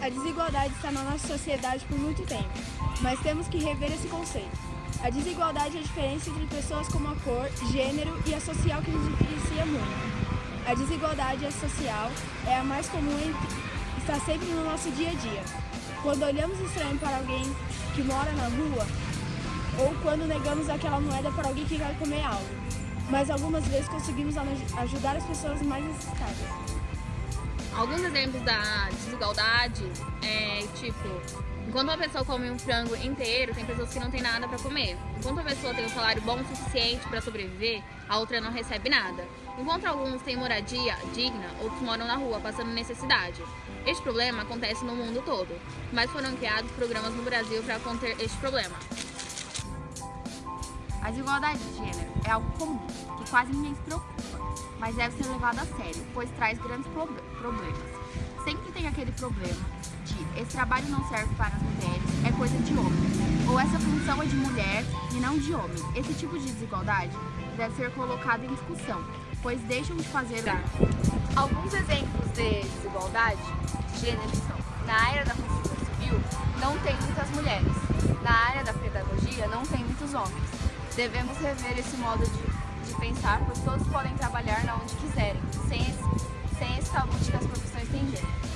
A desigualdade está na nossa sociedade por muito tempo, mas temos que rever esse conceito. A desigualdade é a diferença entre pessoas como a cor, gênero e a social que nos diferencia muito. A desigualdade social é a mais comum e está sempre no nosso dia a dia. Quando olhamos estranho para alguém que mora na rua, ou quando negamos aquela moeda para alguém que quer comer algo. Mas algumas vezes conseguimos ajudar as pessoas mais necessitadas. Alguns exemplos da desigualdade é tipo, enquanto uma pessoa come um frango inteiro, tem pessoas que não têm nada para comer. Enquanto uma pessoa tem um salário bom o suficiente para sobreviver, a outra não recebe nada. Enquanto alguns têm moradia digna, outros moram na rua passando necessidade. Este problema acontece no mundo todo, mas foram criados programas no Brasil para conter este problema. A desigualdade de gênero é algo comum, que quase ninguém se preocupa mas deve ser levado a sério, pois traz grandes problemas. Sempre tem aquele problema de esse trabalho não serve para as mulheres, é coisa de homem, ou essa função é de mulher e não de homem. Esse tipo de desigualdade deve ser colocado em discussão, pois deixam de fazer... Tá. Alguns exemplos de desigualdade de gênero são, na área da construção civil, não tem muitas mulheres, na área da pedagogia, não tem muitos homens. Devemos rever esse modo de de pensar, pois todos podem trabalhar na onde quiserem, sem esse, sem esse tabu de que as profissões têm gênero.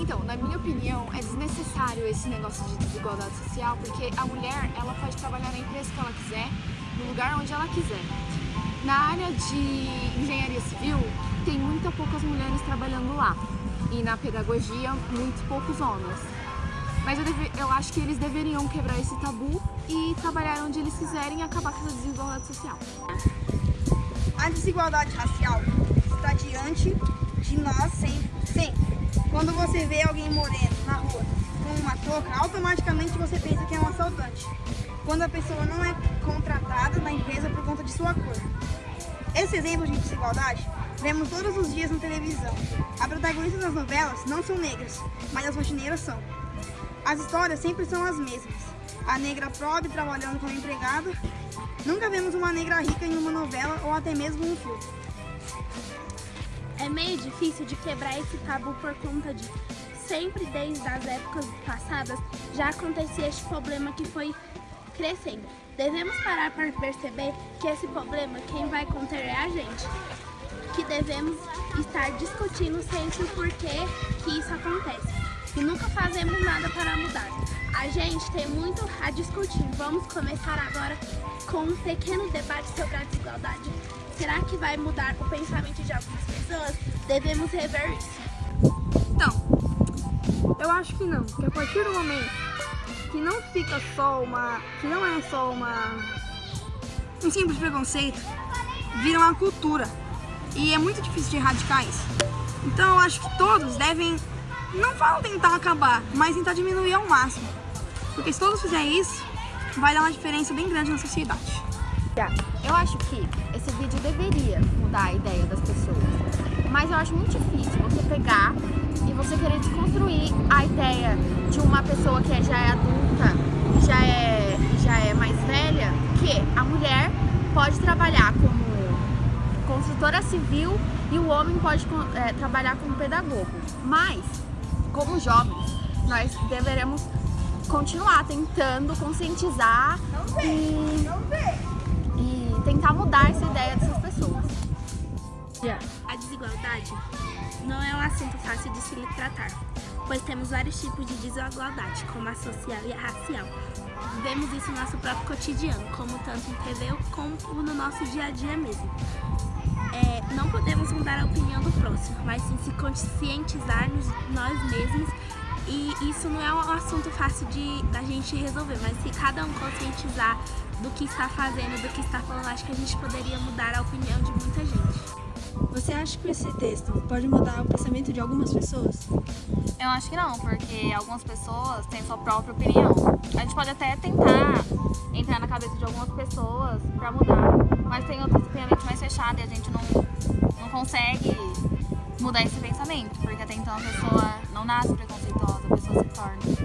Então, na minha opinião, é desnecessário esse negócio de desigualdade social, porque a mulher, ela pode trabalhar na empresa que ela quiser, no lugar onde ela quiser. Na área de engenharia civil, tem muito poucas mulheres trabalhando lá. E na pedagogia, muito poucos homens. Mas eu, deve, eu acho que eles deveriam quebrar esse tabu e trabalhar onde eles quiserem e acabar com essa desigualdade social. A desigualdade racial está diante de nós sempre. sempre. Quando você vê alguém moreno na rua com uma touca, automaticamente você pensa que é um assaltante. Quando a pessoa não é contratada na empresa por conta de sua cor. Esse exemplo de desigualdade vemos todos os dias na televisão. As protagonistas das novelas não são negras, mas as rotineiras são. As histórias sempre são as mesmas. A negra pobre trabalhando como empregada. Nunca vemos uma negra rica em uma novela ou até mesmo um filme. É meio difícil de quebrar esse tabu por conta de sempre desde as épocas passadas já acontecia este problema que foi crescendo. Devemos parar para perceber que esse problema quem vai conter é a gente. Que devemos estar discutindo sempre o porquê que isso acontece e nunca fazemos nada para mudar. A gente tem muito a discutir. Vamos começar agora com um pequeno debate sobre a desigualdade. Será que vai mudar o pensamento de algumas pessoas? Devemos rever isso. Então, eu acho que não, que a partir do momento que não fica só uma, que não é só uma um simples preconceito, vira uma cultura. E é muito difícil de erradicar isso. Então eu acho que todos devem não falo tentar acabar, mas tentar diminuir ao máximo. Porque se todos fizerem isso, vai dar uma diferença bem grande na sociedade. Eu acho que esse vídeo deveria mudar a ideia das pessoas. Mas eu acho muito difícil você pegar e você querer desconstruir a ideia de uma pessoa que já é adulta, já é, já é mais velha, que a mulher pode trabalhar como construtora civil e o homem pode é, trabalhar como pedagogo. Mas como jovens, nós deveremos continuar tentando conscientizar e, e tentar mudar essa ideia dessas pessoas. A desigualdade não é um assunto fácil de se tratar, pois temos vários tipos de desigualdade, como a social e a racial. Vemos isso no nosso próprio cotidiano, como tanto em TV como no nosso dia a dia mesmo é, não podemos mudar a opinião do próximo, mas sim se conscientizar-nos nós mesmos e isso não é um assunto fácil de da gente resolver, mas se cada um conscientizar do que está fazendo, do que está falando, acho que a gente poderia mudar a opinião de muita gente. Você acha que esse texto pode mudar o pensamento de algumas pessoas? Eu acho que não, porque algumas pessoas têm sua própria opinião. A gente pode até tentar entrar na cabeça de algumas pessoas pra mudar, mas tem outras que têm a mente mais fechada e a gente não, não consegue mudar esse pensamento, porque até então a pessoa não nasce preconceituosa, a pessoa se torna.